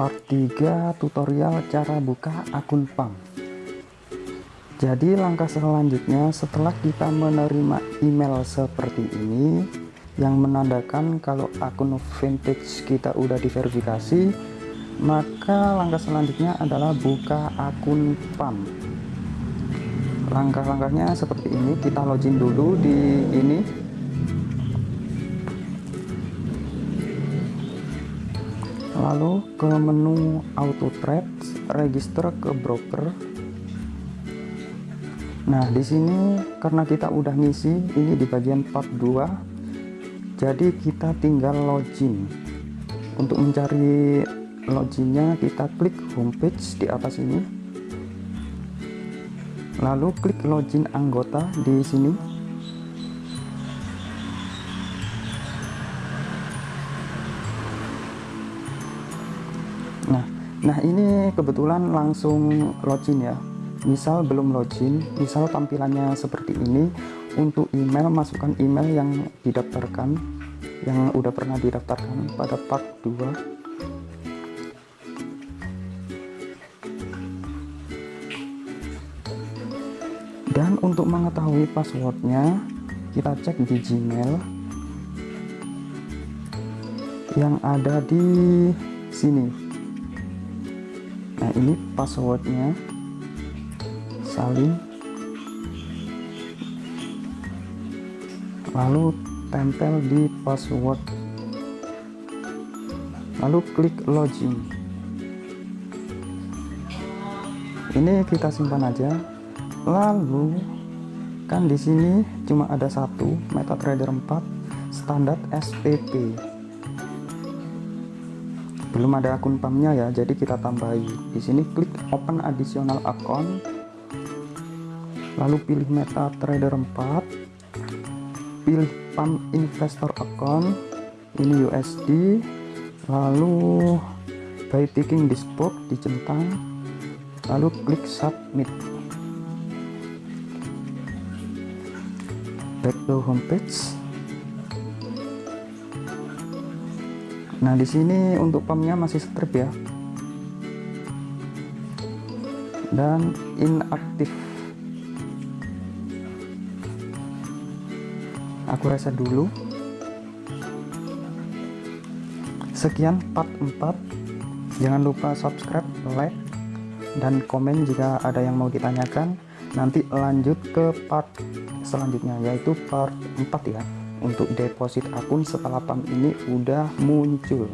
part 3 tutorial cara buka akun PAM jadi langkah selanjutnya setelah kita menerima email seperti ini yang menandakan kalau akun vintage kita udah diverifikasi maka langkah selanjutnya adalah buka akun PAM langkah-langkahnya seperti ini kita login dulu di ini lalu ke menu auto trade register ke broker. Nah di sini karena kita udah ngisi ini di bagian part 2 jadi kita tinggal login. Untuk mencari loginnya kita klik homepage di atas ini. Lalu klik login anggota di sini nah ini kebetulan langsung login ya. Misal belum login misal tampilannya seperti ini untuk email masukkan email yang didaftarkan yang udah pernah didaftarkan pada part 2 dan untuk mengetahui passwordnya kita cek di gmail yang ada di sini nah ini passwordnya. Salin lalu tempel di password. Lalu klik login. Ini kita simpan aja. Lalu kan di sini cuma ada satu MetaTrader 4 standar SPP belum ada akun PAM-nya ya jadi kita tambahi. Di sini klik open additional account lalu pilih MetaTrader 4 pilih PAM investor account ini USD lalu by ticking this box dicentang lalu klik submit. Back to homepage Nah, di sini untuk pumpnya masih strip ya. Dan inaktif. Aku reset dulu. Sekian part 4. Jangan lupa subscribe, like, dan komen jika ada yang mau ditanyakan. Nanti lanjut ke part selanjutnya yaitu part 4 ya untuk deposit akun setelah PAM ini udah muncul